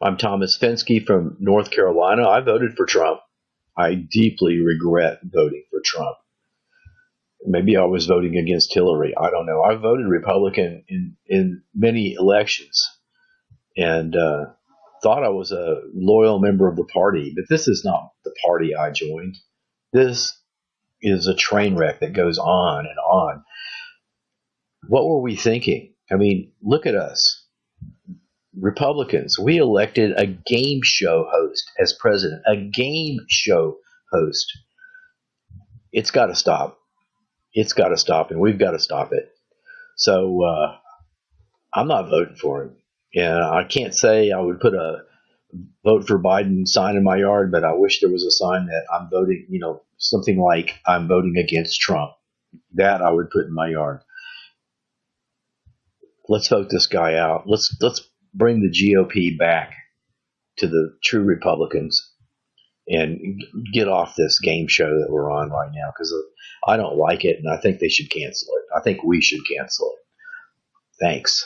I'm Thomas Fenske from North Carolina. I voted for Trump. I deeply regret voting for Trump. Maybe I was voting against Hillary. I don't know. I voted Republican in, in many elections and uh, thought I was a loyal member of the party, but this is not the party I joined. This is a train wreck that goes on and on. What were we thinking? I mean, look at us. Republicans, we elected a game show host as president, a game show host. It's got to stop. It's got to stop, and we've got to stop it. So uh, I'm not voting for him. And I can't say I would put a vote for Biden sign in my yard, but I wish there was a sign that I'm voting, you know, something like I'm voting against Trump. That I would put in my yard. Let's vote this guy out. Let's let's bring the GOP back to the true Republicans and get off this game show that we're on right now because I don't like it and I think they should cancel it. I think we should cancel it. Thanks.